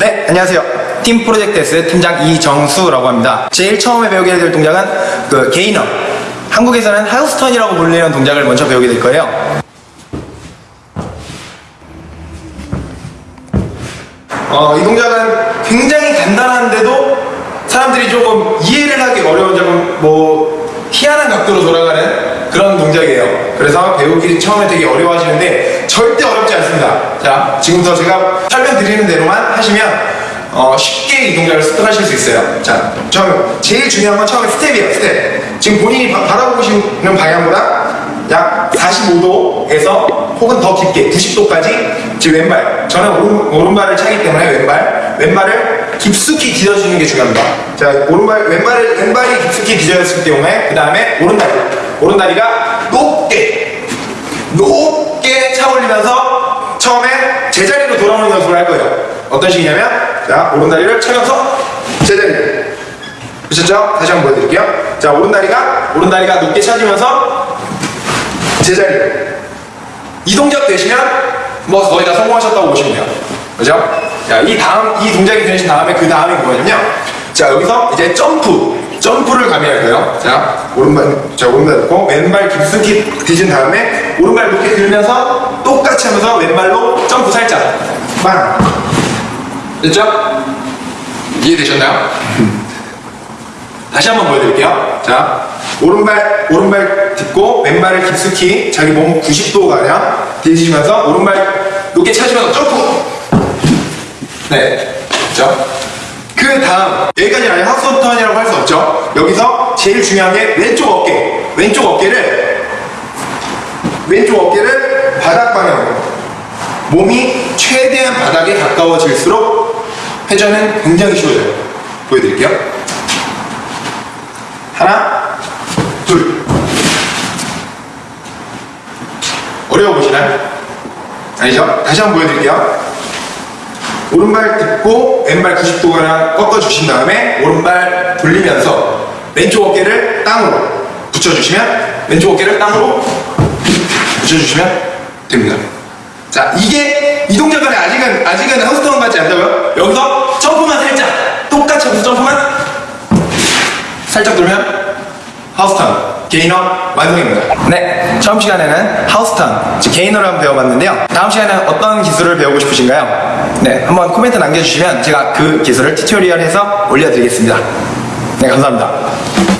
네, 안녕하세요. 팀 프로젝트 S 팀장 이정수라고 합니다. 제일 처음에 배우게 될 동작은 그 게이너. 한국에서는 하우스턴이라고 불리는 동작을 먼저 배우게 될 거예요. 어, 이 동작은 굉장히 간단한데도 사람들이 조금 이해를 하기 어려운 점은 뭐 희한한 각도로 돌아가는 그런 동작이에요. 그래서 배우기 처음에 되게 어려워하시는데 절대 어렵지 않습니다. 자, 지금부터 제가 설명드리는 대로만 하시면 어, 쉽게 이 동작을 습득하실 수 있어요. 자, 처음 제일 중요한 건 처음에 스텝이에요. 스텝. 지금 본인이 바, 바라보시는 방향보다 약 45도에서 혹은 더 깊게 90도까지 지금 왼발 저는 오른, 오른발을 차기 때문에 왼발 왼발을 깊숙이 디뎌주는 게 중요합니다 자 오른발 왼발을 왼발이 깊숙이 디뎌졌을 경우에 그 다음에 오른다리 오른다리가 높게 높게 차 올리면서 처음에 제자리로 돌아오는 연습을 할 거예요. 어떤 식이냐면 자 오른다리를 차면서 제자리로 보셨죠? 다시 한번 보여드릴게요. 자 오른다리가 오른다리가 높게 차지면서 제자리. 이 동작 되시면 뭐 거의 다 성공하셨다고 보시면 돼요. 그죠? 자, 이 다음 이 동작이 되신 다음에 그 다음이 뭐냐면요 자 여기서 이제 점프 점프를 가미할 거예요 자 오른발 자 오른발 놓고 왼발 깊숙이 뒤진 다음에 오른발 높게 들면서 똑같이 하면서 왼발로 점프 살짝 빵 됐죠? 이해되셨나요? 다시 한번 보여드릴게요. 자, 오른발, 오른발 딛고 왼발을 깊숙이 자기 몸 90도가량 뒤지시면서 오른발 높게 차시면서 점프! 네. 그죠? 그 다음, 여기까지는 아니 하우스턴이라고 할 수 없죠. 여기서 제일 중요한 게 왼쪽 어깨. 왼쪽 어깨를, 왼쪽 어깨를 바닥 방향으로. 몸이 최대한 바닥에 가까워질수록 회전은 굉장히 쉬워져요. 보여드릴게요. 하나, 둘. 어려워 보시나요? 아니죠? 다시 한번 보여드릴게요. 오른발 딛고 왼발 90도가량 꺾어주신 다음에 오른발 돌리면서 왼쪽 어깨를 땅으로 붙여주시면 왼쪽 어깨를 땅으로 붙여주시면 됩니다. 자, 이게 이 동작은 아직은 아직은 하우스턴 같지 않다고요? 여기서 점프만 살짝 똑같이 여기서 점프만 살짝 돌면 하우스턴 gainer 완성입니다. 네, 처음 시간에는 하우스턴 즉 gainer를 한번 배워봤는데요. 다음 시간에는 어떤 기술을 배우고 싶으신가요? 네, 한번 코멘트 남겨주시면 제가 그 기술을 tutorial해서 올려드리겠습니다. 네, 감사합니다.